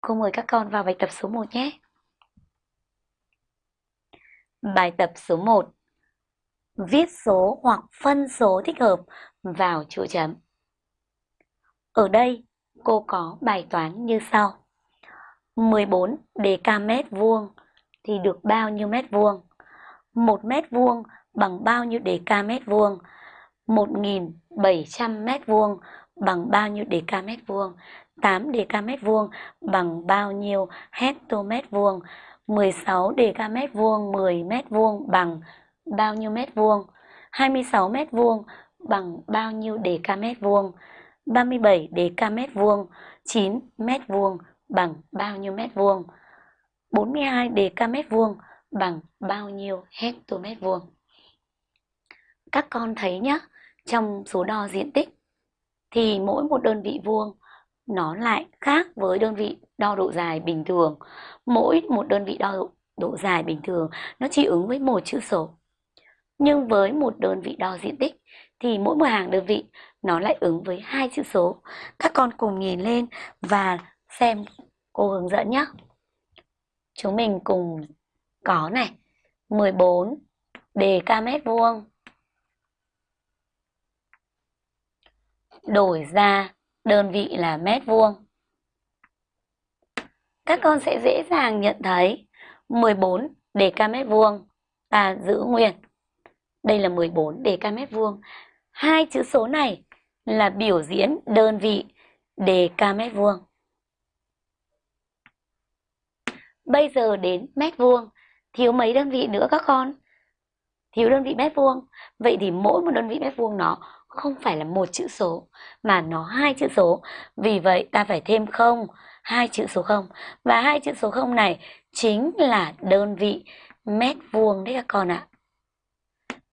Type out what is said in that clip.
Cô mời các con vào bài tập số 1 nhé. Bài tập số 1 Viết số hoặc phân số thích hợp vào chỗ chấm. Ở đây, cô có bài toán như sau. 14 dk mét vuông thì được bao nhiêu mét vuông? 1 mét vuông bằng bao nhiêu dk mét vuông? 1.700 mét vuông bằng bao nhiêu dk mét vuông? 8 dk mét vuông bằng bao nhiêu hecto mét vuông? 16 dk mét vuông 10 mét vuông bằng bao nhiêu mét vuông? 26 mét vuông bằng bao nhiêu dk mét vuông? 37 dk mét vuông 9 mét vuông bằng bao nhiêu mét vuông? 42 dk mét vuông bằng bao nhiêu hecto mét vuông? Các con thấy nhé, trong số đo diện tích thì mỗi một đơn vị vuông nó lại khác với đơn vị đo độ dài bình thường. Mỗi một đơn vị đo độ, độ dài bình thường nó chỉ ứng với một chữ số. Nhưng với một đơn vị đo diện tích thì mỗi một hàng đơn vị nó lại ứng với hai chữ số. Các con cùng nhìn lên và xem cô hướng dẫn nhé. Chúng mình cùng có này 14 ca mét vuông đổi ra đơn vị là mét vuông. Các con sẽ dễ dàng nhận thấy 14 dk mét vuông ta giữ nguyên. Đây là 14 dk mét vuông. Hai chữ số này là biểu diễn đơn vị dk mét vuông. Bây giờ đến mét vuông, thiếu mấy đơn vị nữa các con? Thiếu đơn vị mét vuông. Vậy thì mỗi một đơn vị mét vuông nó không phải là một chữ số mà nó hai chữ số. Vì vậy ta phải thêm không, hai chữ số không. Và hai chữ số không này chính là đơn vị mét vuông đấy các con ạ.